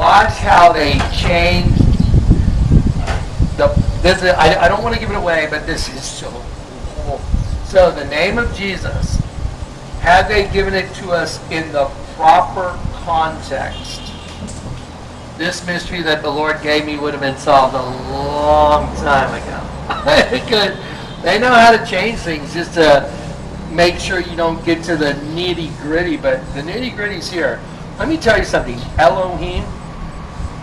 watch how they change the, this is, I, I don't want to give it away, but this is so cool. So the name of Jesus, had they given it to us in the proper context, this mystery that the Lord gave me would have been solved a long time ago. because they know how to change things just to make sure you don't get to the nitty gritty, but the nitty gritty's here. Let me tell you something. Elohim,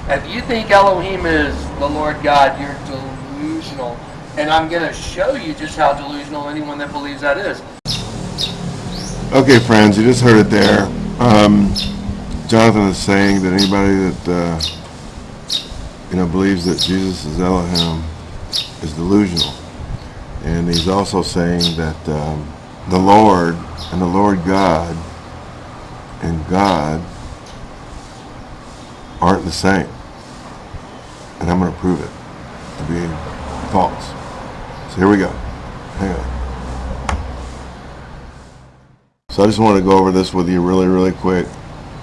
if you think Elohim is the Lord God, you're delusional. And I'm going to show you just how delusional anyone that believes that is. Okay, friends, you just heard it there. Um, Jonathan is saying that anybody that uh, you know believes that Jesus is Elohim is delusional, and he's also saying that um, the Lord and the Lord God and God aren't the same, and I'm going to prove it to be false. So here we go. Hang on. So I just want to go over this with you really, really quick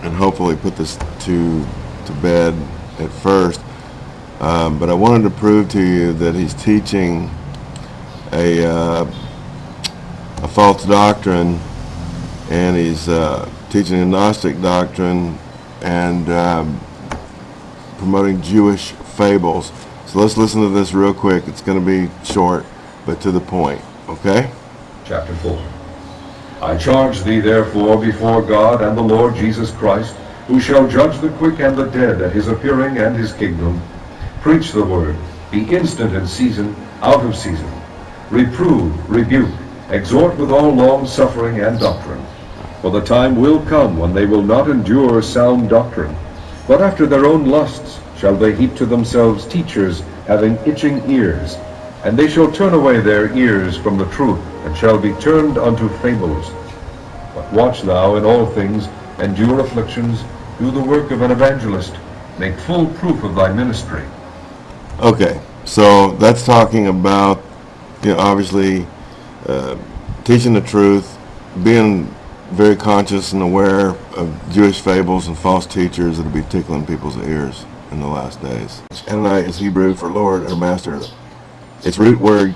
and hopefully put this to, to bed at first. Um, but I wanted to prove to you that he's teaching a, uh, a false doctrine and he's uh, teaching a Gnostic doctrine and um, promoting Jewish fables. So let's listen to this real quick. It's going to be short, but to the point. Okay? Chapter 4 I charge thee therefore before God and the Lord Jesus Christ, who shall judge the quick and the dead at his appearing and his kingdom. Preach the word, be instant in season, out of season. Reprove, rebuke, exhort with all long suffering and doctrine. For the time will come when they will not endure sound doctrine, but after their own lusts shall they heap to themselves teachers having itching ears, and they shall turn away their ears from the truth, and shall be turned unto fables. But watch thou in all things, endure afflictions, do the work of an evangelist, make full proof of thy ministry. Okay, so that's talking about, you know, obviously uh, teaching the truth, being very conscious and aware of Jewish fables and false teachers that will be tickling people's ears in the last days. Adonai is Hebrew for Lord or Master. Its root word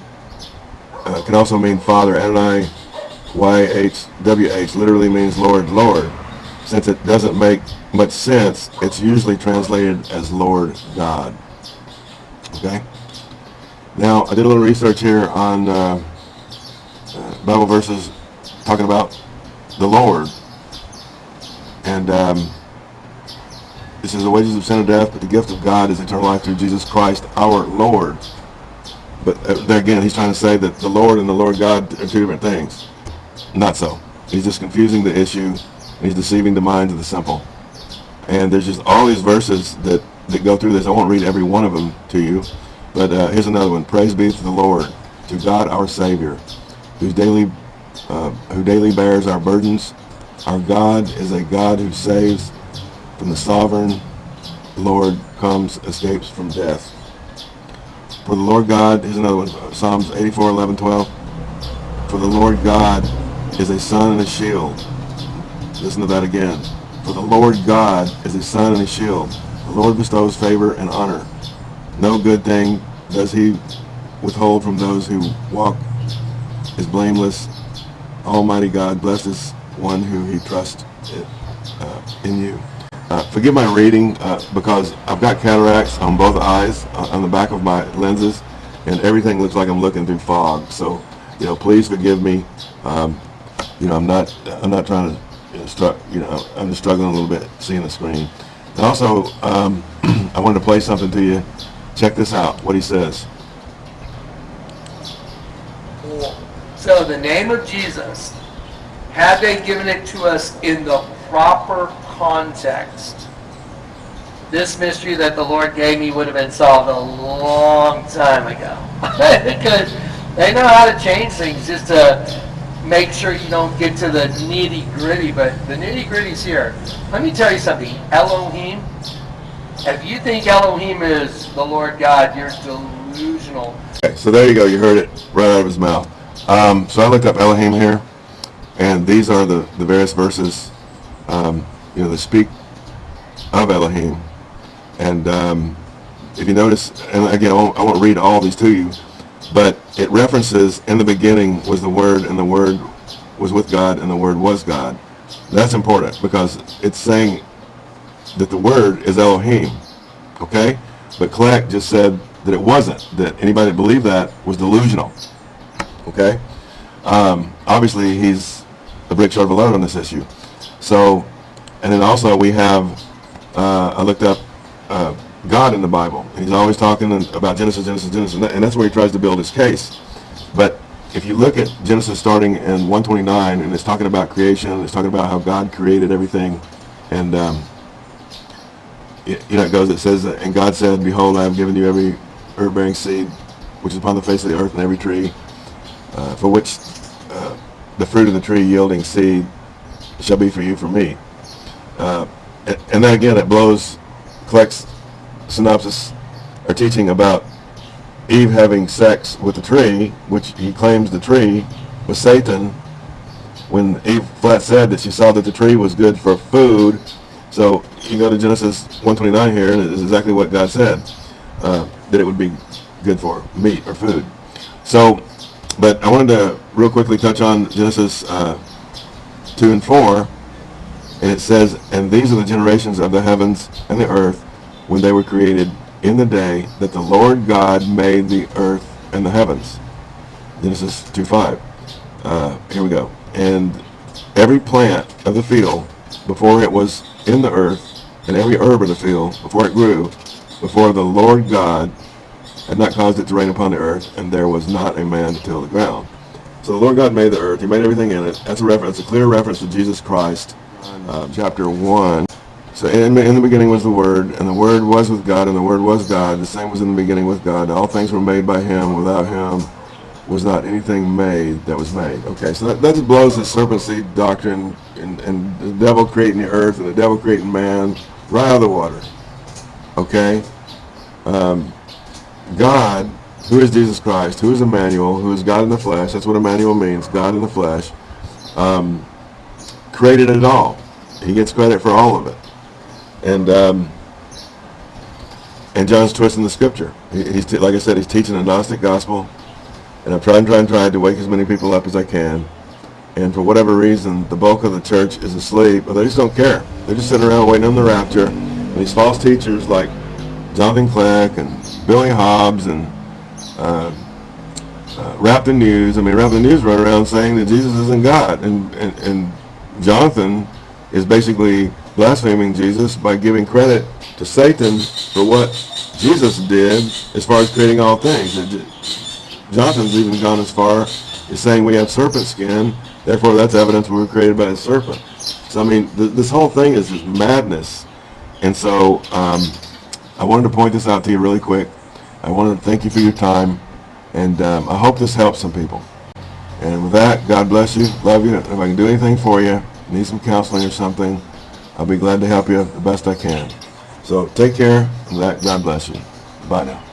uh, can also mean Father. Adonai, Y-H-W-H, literally means Lord, Lord. Since it doesn't make much sense, it's usually translated as Lord God. Okay? Now, I did a little research here on uh, uh, Bible verses talking about the Lord. And um, this is the wages of sin and death, but the gift of God is eternal life through Jesus Christ our Lord. But uh, there again, he's trying to say that the Lord and the Lord God are two different things. Not so. He's just confusing the issue. He's deceiving the minds of the simple. And there's just all these verses that, that go through this. I won't read every one of them to you. But uh, here's another one. Praise be to the Lord, to God our Savior, whose daily, uh, who daily bears our burdens. Our God is a God who saves from the sovereign Lord comes, escapes from death. For the Lord God, here's another one, Psalms 84, 11, 12. For the Lord God is a sun and a shield. Listen to that again. For the Lord God is a sun and a shield. The Lord bestows favor and honor. No good thing does he withhold from those who walk is blameless. Almighty God blesses one who he trusts uh, in you. Uh, forgive my reading uh, because I've got cataracts on both eyes, uh, on the back of my lenses, and everything looks like I'm looking through fog. So, you know, please forgive me. Um, you know, I'm not, I'm not trying to, you know, stru- you know, I'm just struggling a little bit seeing the screen. And also, um, I wanted to play something to you. Check this out. What he says. So the name of Jesus, had they given it to us in the proper context, this mystery that the Lord gave me would have been solved a long time ago. because they know how to change things just to make sure you don't get to the nitty gritty, but the nitty gritty's here. Let me tell you something. Elohim, if you think Elohim is the Lord God, you're delusional. Okay, so there you go. You heard it right out of his mouth. Um, so I looked up Elohim here, and these are the, the various verses, um, you know, that speak of Elohim. And um, if you notice, and again, I won't, I won't read all these to you, but it references in the beginning was the Word, and the Word was with God, and the Word was God. That's important because it's saying that the Word is Elohim, okay? But Kleck just said that it wasn't, that anybody that believed that was delusional, okay? Um, obviously, he's a brick short of a load on this issue. So, and then also we have, uh, I looked up uh, God in the Bible. He's always talking about Genesis, Genesis, Genesis, and that's where he tries to build his case. But if you look at Genesis starting in 129, and it's talking about creation, it's talking about how God created everything, and um, y- you know it goes, it says, and God said, Behold, I have given you every herb-bearing seed which is upon the face of the earth, and every tree uh, for which uh, the fruit of the tree yielding seed shall be for you for me. Uh, and, then again, it blows Kleck's synopsis or teaching about Eve having sex with the tree, which he claims the tree was Satan, when Eve flat said that she saw that the tree was good for food. So you go to Genesis 129 here, and it is exactly what God said, uh, that it would be good for meat or food. So, but I wanted to real quickly touch on Genesis uh, 2 and 4, and it says, And these are the generations of the heavens and the earth when they were created in the day that the Lord God made the earth and the heavens. Genesis 2 5. Uh, here we go. And every plant of the field before it was in the earth, and every herb of the field before it grew, before the Lord God had not caused it to rain upon the earth, and there was not a man to till the ground. So the Lord God made the earth. He made everything in it. That's a reference, a clear reference to Jesus Christ, uh, chapter 1. So in, in the beginning was the Word, and the Word was with God, and the Word was God. The same was in the beginning with God. All things were made by Him. Without Him was not anything made that was made. Okay, so that, that just blows the serpent seed doctrine and, and the devil creating the earth and the devil creating man right out of the water. Okay? Um, God, who is Jesus Christ, who is Emmanuel, who is God in the flesh, that's what Emmanuel means, God in the flesh, um, created it all. He gets credit for all of it. And um, and John's twisting the scripture. He, he's like I said, he's teaching a Gnostic gospel, and I'm trying, trying, trying to wake as many people up as I can. And for whatever reason, the bulk of the church is asleep, or they just don't care. They're just sitting around waiting on the rapture. And these false teachers like Jonathan Kleck and Billy Hobbs and uh, uh, News. I mean, Rap the News run around saying that Jesus isn't God, and and, and Jonathan is basically blaspheming Jesus by giving credit to Satan for what Jesus did as far as creating all things. Jonathan's even gone as far as saying we have serpent skin, therefore that's evidence we were created by a serpent. So I mean, th- this whole thing is just madness. And so um, I wanted to point this out to you really quick. I wanted to thank you for your time, and um, I hope this helps some people. And with that, God bless you. Love you. If I can do anything for you, need some counseling or something, I'll be glad to help you the best I can. So take care, that God bless you. Bye now.